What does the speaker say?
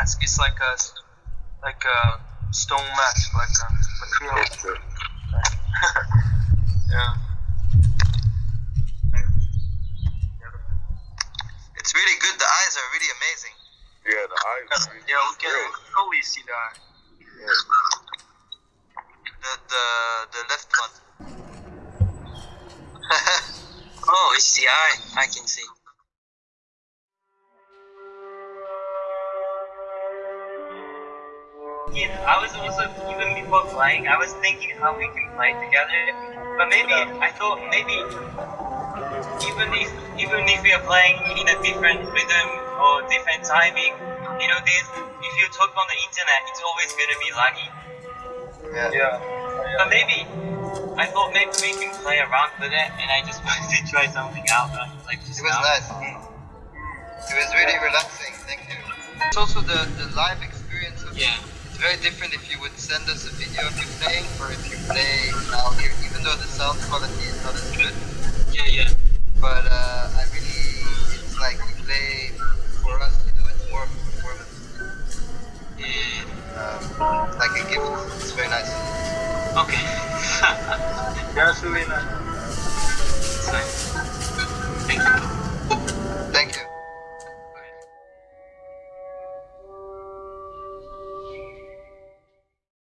mask. It's like a like a stone mask, like a material. yeah. It's really good. The eyes are really amazing. Yeah, the eyes. Yeah, we can Great. totally see the eye. The the the left one. oh, it's the eye. I can see. Yeah, I was also even before playing, I was thinking how we can play together. But maybe I thought maybe even if even if we are playing in a different rhythm or different timing, you know, this if you talk on the internet, it's always gonna be laggy. Yeah. Yeah. But maybe I thought maybe we can play around with it, and I just wanted to try something out, like just It was now. nice. It was really relaxing. Thank you. It's also the the live experience of Yeah. It's very different if you would send us a video of you playing or if you play now here, even though the sound quality is not as good. Yeah, yeah. But uh, I really, it's like you play for us, you know, it's more of a performance, Yeah. um, like a gift. It's very nice. Okay. That's really nice. It's nice.